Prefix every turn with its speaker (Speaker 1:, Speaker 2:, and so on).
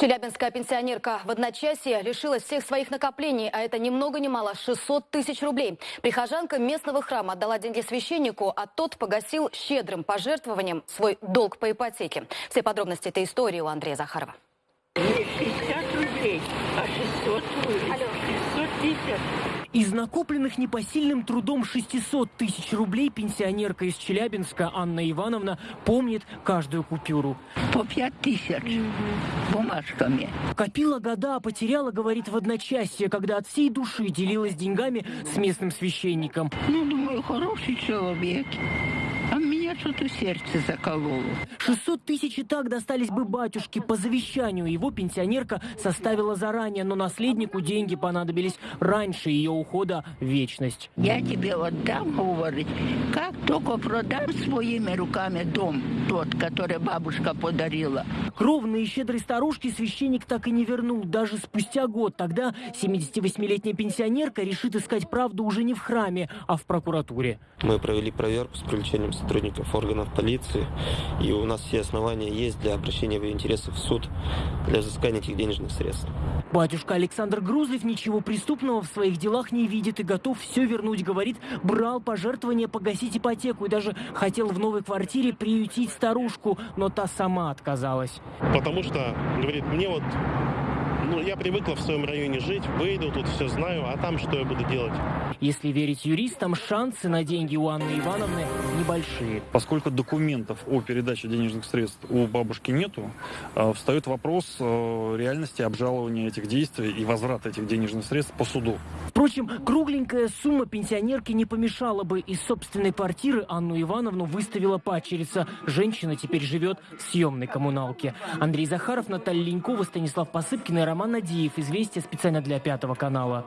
Speaker 1: Челябинская пенсионерка в одночасье лишилась всех своих накоплений, а это ни много ни мало 600 тысяч рублей. Прихожанка местного храма отдала деньги священнику, а тот погасил щедрым пожертвованием свой долг по ипотеке. Все подробности этой истории у Андрея Захарова.
Speaker 2: Не 60 рублей, а 600 рублей. 650.
Speaker 3: Из накопленных непосильным трудом 600 тысяч рублей пенсионерка из Челябинска Анна Ивановна помнит каждую купюру.
Speaker 2: По 5 тысяч бумажками.
Speaker 3: Копила года, а потеряла, говорит, в одночасье, когда от всей души делилась деньгами с местным священником.
Speaker 2: Ну, думаю, хороший человек. Что-то сердце закололо.
Speaker 3: 600 тысяч и так достались бы батюшке по завещанию. Его пенсионерка составила заранее, но наследнику деньги понадобились раньше ее ухода в вечность.
Speaker 2: Я тебе отдам, говорит, как только продам своими руками дом, тот, который бабушка подарила.
Speaker 3: Кровные и щедрой старушки священник так и не вернул, даже спустя год. Тогда 78-летняя пенсионерка решит искать правду уже не в храме, а в прокуратуре.
Speaker 4: Мы провели проверку с привлечением сотрудников органов полиции, и у нас все основания есть для обращения в ее интересы в суд для взыскания этих денежных средств.
Speaker 3: Батюшка Александр Грузлев ничего преступного в своих делах не видит и готов все вернуть. Говорит, брал пожертвования погасить ипотеку и даже хотел в новой квартире приютить старушку, но та сама отказалась.
Speaker 5: Потому что, говорит, мне вот, ну, я привыкла в своем районе жить, выйду, тут все знаю, а там что я буду делать?
Speaker 3: Если верить юристам, шансы на деньги у Анны Ивановны небольшие.
Speaker 6: Поскольку документов о передаче денежных средств у бабушки нету, э, встает вопрос э, реальности обжалования этих действий и возврата этих денежных средств по суду.
Speaker 3: Впрочем, кругленькая сумма пенсионерки не помешала бы. Из собственной квартиры Анну Ивановну выставила пачерица. Женщина теперь живет в съемной коммуналке. Андрей Захаров, Наталья Ленькова, Станислав Посыпкин и Роман Надеев. Известия специально для Пятого канала.